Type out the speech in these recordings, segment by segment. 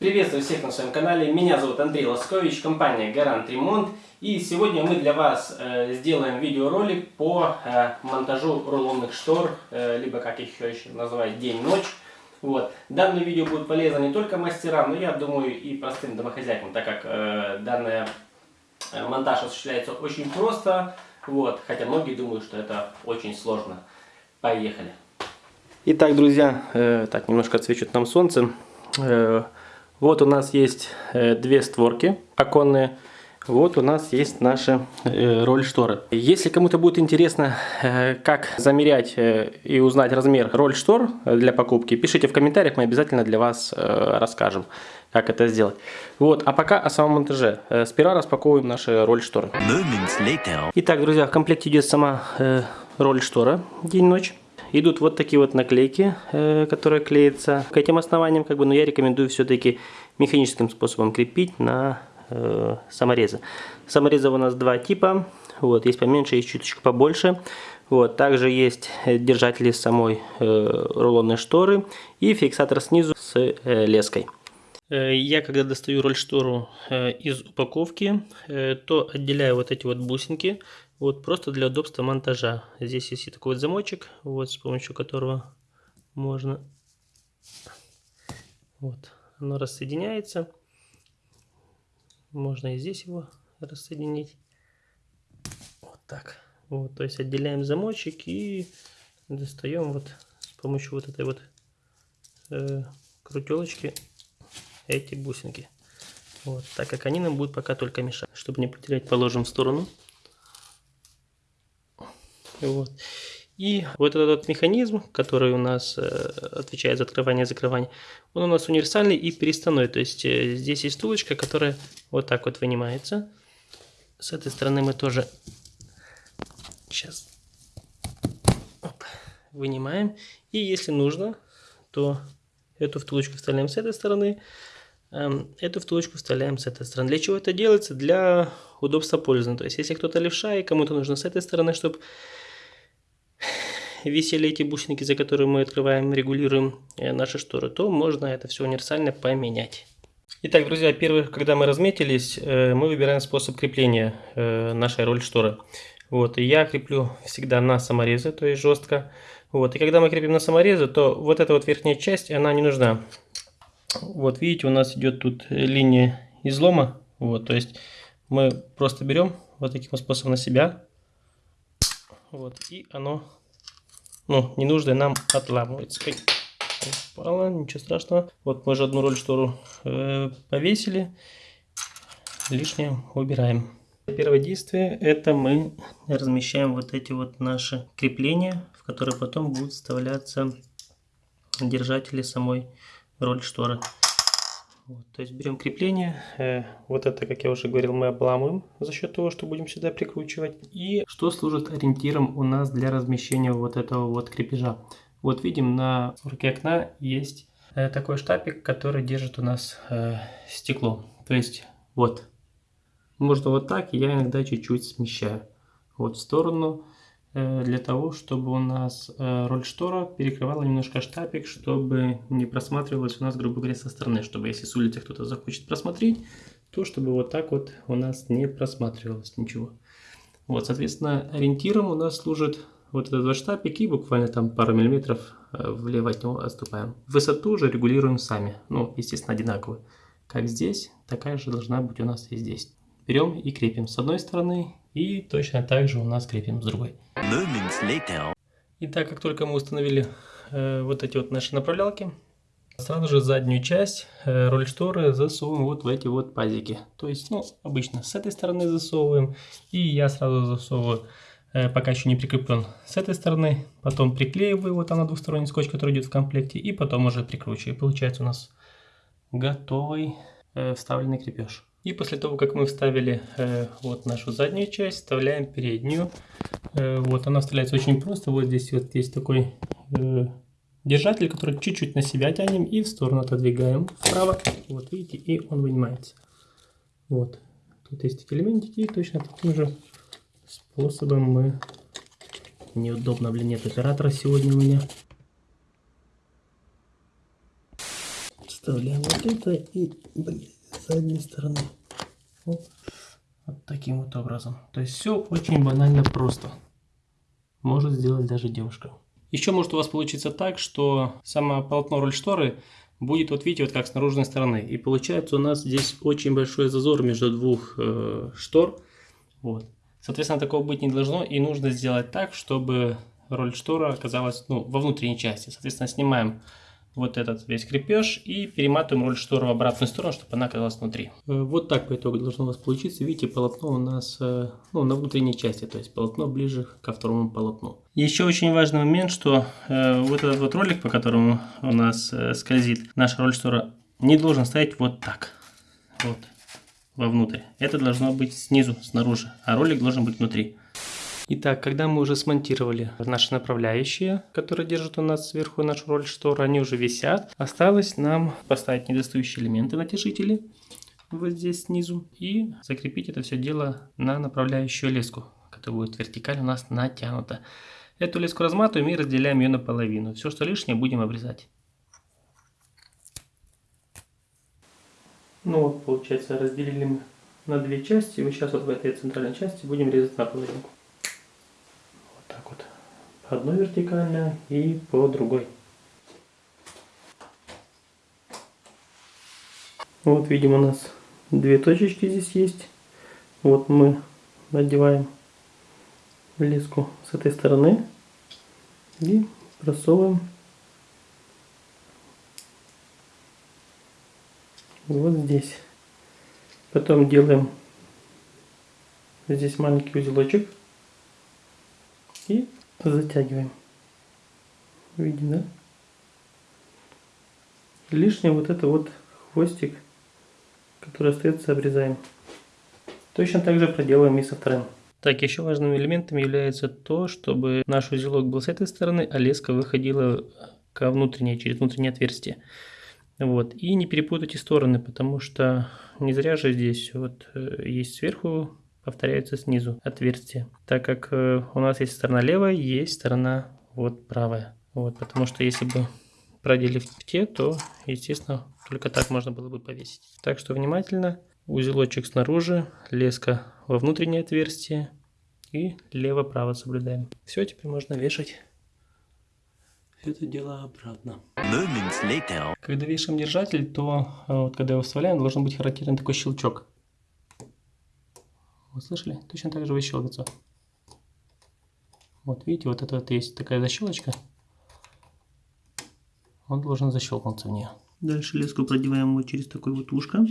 Приветствую всех на своем канале. Меня зовут Андрей Лоскович, компания Гарант Ремонт. И сегодня мы для вас э, сделаем видеоролик по э, монтажу рулонных штор, э, либо как их еще называют день-ночь. Вот. Данное видео будет полезно не только мастерам, но я думаю и простым домохозяйкам, так как э, данный э, монтаж осуществляется очень просто, вот, хотя многие думают, что это очень сложно. Поехали! Итак, друзья, э, так, немножко отсвечивает нам солнце. Э, вот у нас есть э, две створки оконные. Вот у нас есть наша э, роль шторы. Если кому-то будет интересно, э, как замерять э, и узнать размер роль штор для покупки, пишите в комментариях, мы обязательно для вас расскажем, как это сделать. Вот, а пока о самом монтаже. Сперва распаковываем наши роль шторы. Итак, друзья, в комплекте идет сама роль штора день-ночь. Идут вот такие вот наклейки, э, которые клеятся к этим основаниям, как бы, но я рекомендую все-таки механическим способом крепить на э, саморезы. Саморезов у нас два типа. Вот, есть поменьше, есть чуточку побольше. Вот, также есть держатели самой э, рулонной шторы и фиксатор снизу с э, леской. Э, я когда достаю роль штору э, из упаковки, то отделяю вот эти вот бусинки, вот просто для удобства монтажа. Здесь есть такой вот замочек, вот с помощью которого можно, вот, оно рассоединяется. Можно и здесь его рассоединить. Вот так. Вот, то есть отделяем замочек и достаем вот с помощью вот этой вот э, крутелочки эти бусинки. Вот, так как они нам будут пока только мешать. Чтобы не потерять, положим в сторону. Вот. И вот этот механизм, который у нас э, отвечает за открывание и закрывание, он у нас универсальный и переставной. То есть э, здесь есть втулочка, которая вот так вот вынимается. С этой стороны мы тоже сейчас Оп, вынимаем. И если нужно, то эту втулочку вставляем с этой стороны, эм, эту втулочку вставляем с этой стороны. Для чего это делается? Для удобства пользования. То есть если кто-то левша и кому-то нужно с этой стороны, чтобы висели эти бусинки, за которые мы открываем, регулируем э, наши шторы, то можно это все универсально поменять. Итак, друзья, первое, когда мы разметились, э, мы выбираем способ крепления э, нашей роль шторы. Вот, и я креплю всегда на саморезы, то есть жестко. Вот, и когда мы крепим на саморезы, то вот эта вот верхняя часть, она не нужна. Вот, видите, у нас идет тут линия излома. Вот, то есть мы просто берем вот таким способом на себя. Вот, и оно ну, ненужное нам отламывается. Упало, ничего страшного. Вот мы же одну роль штору э, повесили. Лишнее убираем. Первое действие это мы размещаем вот эти вот наши крепления, в которые потом будут вставляться держатели самой роль шторы. Вот, то есть берем крепление, э, вот это, как я уже говорил, мы обламываем за счет того, что будем сюда прикручивать. И что служит ориентиром у нас для размещения вот этого вот крепежа. Вот видим на руке окна есть э, такой штапик, который держит у нас э, стекло. То есть вот, можно вот так, я иногда чуть-чуть смещаю вот в сторону для того, чтобы у нас э, роль штора перекрывала немножко штапик, чтобы не просматривалось у нас, грубо говоря, со стороны, чтобы если с улицы кто-то захочет просмотреть, то чтобы вот так вот у нас не просматривалось ничего. Вот, соответственно, ориентиром у нас служит вот этот вот штапик и буквально там пару миллиметров э, влево от него отступаем. Высоту уже регулируем сами, ну, естественно, одинаковую. Как здесь, такая же должна быть у нас и здесь. Берем и крепим с одной стороны и точно так же у нас крепим с другой. И так как только мы установили э, вот эти вот наши направлялки, сразу же заднюю часть э, роль шторы засовываем вот в эти вот пазики. То есть, ну, обычно с этой стороны засовываем, и я сразу засовываю, э, пока еще не прикреплен, с этой стороны, потом приклеиваю, вот она двухсторонний скотч, который идет в комплекте, и потом уже прикручиваю. Получается у нас готовый э, вставленный крепеж. И после того, как мы вставили э, вот нашу заднюю часть, вставляем переднюю. Э, вот она вставляется очень просто. Вот здесь вот есть такой э, держатель, который чуть-чуть на себя тянем и в сторону отодвигаем вправо. Вот видите, и он вынимается. Вот. Тут есть такие элементики, и точно таким же способом мы... Неудобно, блин, нет оператора сегодня у меня. вставляем вот это и блин, задней стороны. Вот. вот таким вот образом. То есть все очень банально просто. Может сделать даже девушка. Еще может у вас получиться так, что само полотно роль шторы будет, вот видите, вот как с наружной стороны. И получается у нас здесь очень большой зазор между двух э, штор. Вот. Соответственно, такого быть не должно. И нужно сделать так, чтобы роль штора оказалась ну, во внутренней части. Соответственно, снимаем вот этот весь крепеж и перематываем роль шторы в обратную сторону, чтобы она оказалась внутри. Э, вот так по итогу должно у вас получиться. Видите, полотно у нас э, ну, на внутренней части, то есть полотно ближе ко второму полотну. Еще очень важный момент, что э, вот этот вот ролик, по которому у нас э, скользит наша роль штора, не должен стоять вот так. Вот вовнутрь. Это должно быть снизу, снаружи, а ролик должен быть внутри. Итак, когда мы уже смонтировали наши направляющие, которые держат у нас сверху нашу роль шторы, они уже висят. Осталось нам поставить недостающие элементы натяжители вот здесь снизу и закрепить это все дело на направляющую леску, которая будет вертикально у нас натянута. Эту леску разматываем и разделяем ее наполовину. Все, что лишнее, будем обрезать. Ну вот, получается, разделили мы на две части. И сейчас вот в этой центральной части будем резать наполовину одной вертикально и по другой. Вот видим у нас две точечки здесь есть. Вот мы надеваем леску с этой стороны и просовываем вот здесь. Потом делаем здесь маленький узелочек и затягиваем. Видим, да? Лишнее вот это вот хвостик, который остается, обрезаем. Точно так же проделаем и со вторым. Так, еще важным элементом является то, чтобы наш узелок был с этой стороны, а леска выходила ко внутренней, через внутреннее отверстие. Вот. И не перепутайте стороны, потому что не зря же здесь вот э, есть сверху повторяются снизу отверстия. Так как э, у нас есть сторона левая, есть сторона вот правая. Вот, потому что если бы проделив в те, то, естественно, только так можно было бы повесить. Так что внимательно. Узелочек снаружи, леска во внутреннее отверстие и лево-право соблюдаем. Все, теперь можно вешать это дело обратно. Когда вешаем держатель, то э, вот, когда его вставляем, должен быть характерный такой щелчок. Вы слышали? Точно так же выщелкивается. Вот видите, вот это вот есть такая защелочка. Он должен защелкнуться в нее. Дальше леску продеваем вот через такое вот ушко.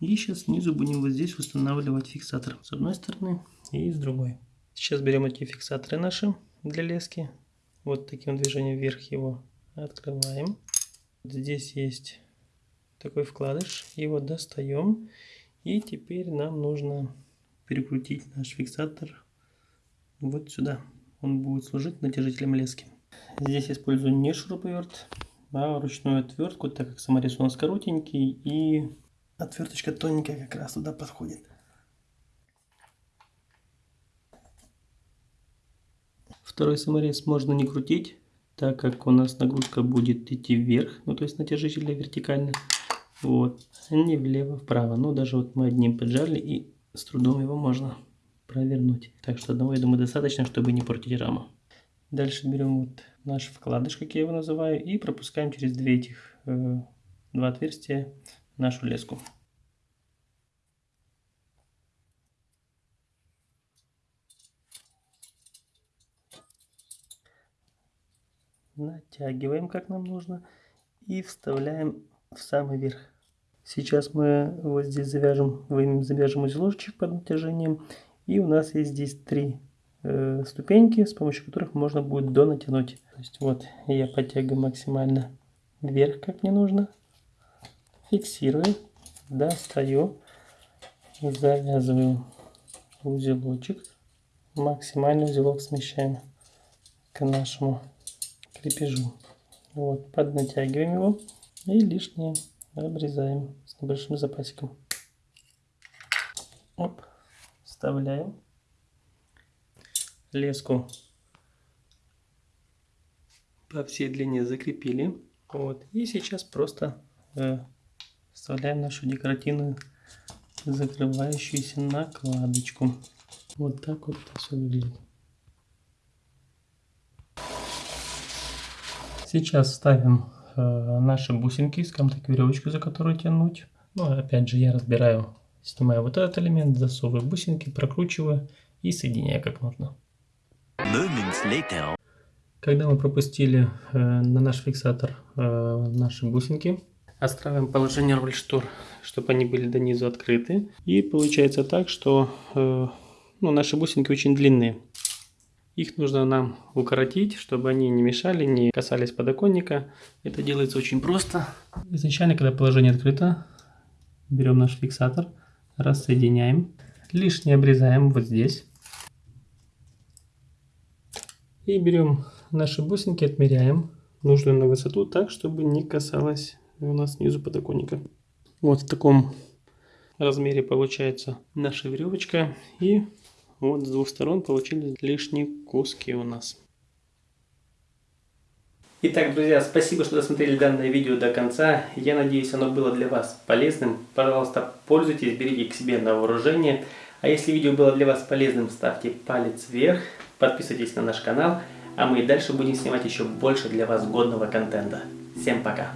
И сейчас снизу будем вот здесь устанавливать фиксатор. С одной стороны и с другой. Сейчас берем эти фиксаторы наши для лески. Вот таким движением вверх его открываем. Здесь есть такой вкладыш. Его достаем. И теперь нам нужно перекрутить наш фиксатор вот сюда. Он будет служить натяжителем лески. Здесь использую не шуруповерт, а ручную отвертку, так как саморез у нас коротенький и отверточка тоненькая как раз туда подходит. Второй саморез можно не крутить, так как у нас нагрузка будет идти вверх, ну то есть натяжитель вертикально. Вот, не влево-вправо. Ну, даже вот мы одним поджали, и с трудом его можно провернуть. Так что одного, я думаю, достаточно, чтобы не портить раму. Дальше берем вот наш вкладыш, как я его называю, и пропускаем через две этих э, два отверстия нашу леску. Натягиваем, как нам нужно, и вставляем в самый верх. Сейчас мы вот здесь завяжем, завяжем узелочек под натяжением. И у нас есть здесь три э, ступеньки, с помощью которых можно будет донатянуть. То есть вот я подтягиваю максимально вверх, как мне нужно. Фиксирую, достаю, завязываю узелочек. Максимально узелок смещаем к нашему крепежу. Вот, поднатягиваем его и лишнее обрезаем с небольшим запасиком. Оп, вставляем леску по всей длине закрепили. Вот. И сейчас просто э, вставляем нашу декоративную закрывающуюся накладочку. Вот так вот это все выглядит. Сейчас ставим наши бусинки, скажем так, веревочку, за которую тянуть. Ну, опять же, я разбираю, снимаю вот этот элемент, засовываю бусинки, прокручиваю и соединяю как нужно. Когда мы пропустили э, на наш фиксатор э, наши бусинки, отстраиваем положение рольштор, чтобы они были до низу открыты. И получается так, что э, ну, наши бусинки очень длинные. Их нужно нам укоротить, чтобы они не мешали, не касались подоконника. Это делается очень просто. Изначально, когда положение открыто, берем наш фиксатор, рассоединяем. Лишнее обрезаем вот здесь. И берем наши бусинки, отмеряем нужную на высоту так, чтобы не касалось у нас снизу подоконника. Вот в таком размере получается наша веревочка. И вот с двух сторон получились лишние куски у нас. Итак, друзья, спасибо, что досмотрели данное видео до конца. Я надеюсь, оно было для вас полезным. Пожалуйста, пользуйтесь, берите к себе на вооружение. А если видео было для вас полезным, ставьте палец вверх, подписывайтесь на наш канал, а мы и дальше будем снимать еще больше для вас годного контента. Всем пока!